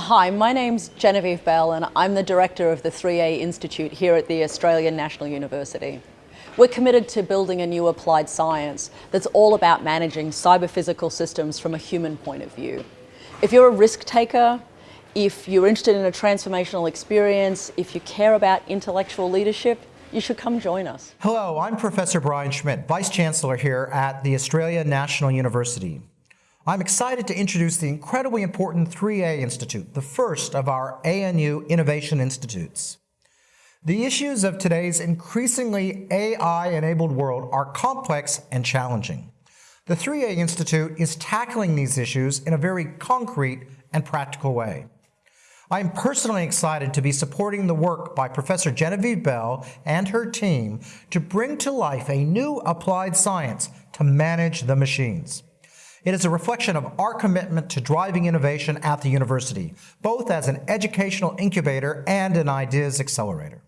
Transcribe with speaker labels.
Speaker 1: Hi, my name's Genevieve Bell and I'm the Director of the 3A Institute here at the Australian National University. We're committed to building a new applied science that's all about managing cyber-physical systems from a human point of view. If you're a risk taker, if you're interested in a transformational experience, if you care about intellectual leadership, you should come join us.
Speaker 2: Hello, I'm Professor Brian Schmidt, Vice Chancellor here at the Australia National University. I'm excited to introduce the incredibly important 3A Institute, the first of our ANU Innovation Institutes. The issues of today's increasingly AI-enabled world are complex and challenging. The 3A Institute is tackling these issues in a very concrete and practical way. I am personally excited to be supporting the work by Professor Genevieve Bell and her team to bring to life a new applied science to manage the machines. It is a reflection of our commitment to driving innovation at the university, both as an educational incubator and an ideas accelerator.